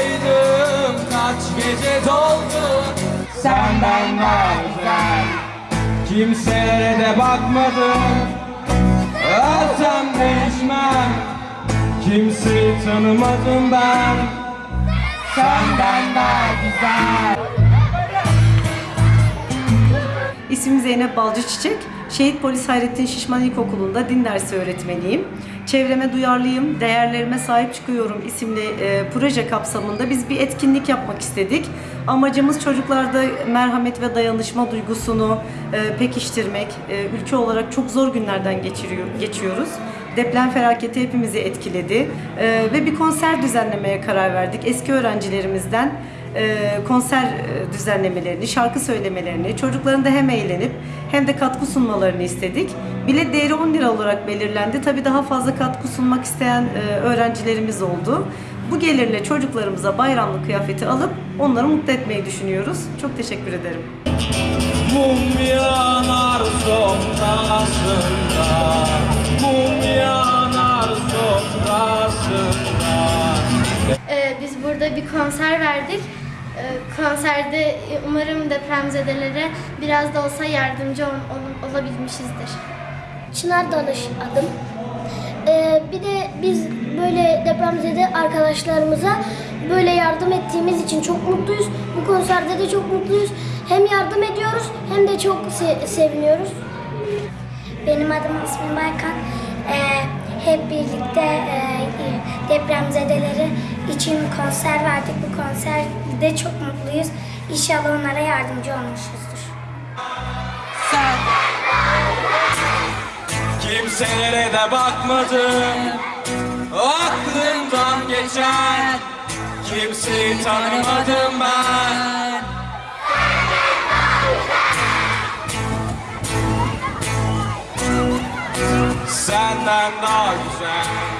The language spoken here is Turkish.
Buradaydım kaç gece doldu. Senden bazen Kimselere de bakmadım. Ölsem değişmem Kimseyi tanımadım ben. Senden daha güzel. İsmim Zeynep Balcı Çiçek. Şehit Polis Hayrettin Şişman İlkokulu'nda din dersi öğretmeniyim. Çevreme duyarlıyım, değerlerime sahip çıkıyorum isimli e, proje kapsamında biz bir etkinlik yapmak istedik. Amacımız çocuklarda merhamet ve dayanışma duygusunu e, pekiştirmek. E, ülke olarak çok zor günlerden geçiriyor, geçiyoruz. Deprem felaketi hepimizi etkiledi E, ve bir konser düzenlemeye karar verdik. Eski öğrencilerimizden konser e, düzenlemelerini, şarkı söylemelerini, çocukların da hem eğlenip hem de katkı sunmalarını istedik. Bilet değeri 10 lira olarak belirlendi. Tabii daha fazla katkı sunmak isteyen e, öğrencilerimiz oldu. Bu gelirle çocuklarımıza bayramlık kıyafeti alıp onları mutlu etmeyi düşünüyoruz. Çok teşekkür ederim. Mum yanar sofrasında Mum yanar sofrasında Ee, biz burada bir konser verdik. Ee, konserde umarım depremzedelere biraz da olsa yardımcı ol- ol- olabilmişizdir. Çınar Danış adım. Ee, bir de biz böyle depremzede arkadaşlarımıza böyle yardım ettiğimiz için çok mutluyuz. Bu konserde de çok mutluyuz. Hem yardım ediyoruz hem de çok se- seviniyoruz. Benim adım ismim Baykan. Ee, hep birlikte e, depremzedeleri için konser verdik. Bu konserde çok mutluyuz. İnşallah onlara yardımcı olmuşuzdur. Kimselere de bakmadım Aklımdan geçen Kimseyi tanımadım ben and artisan.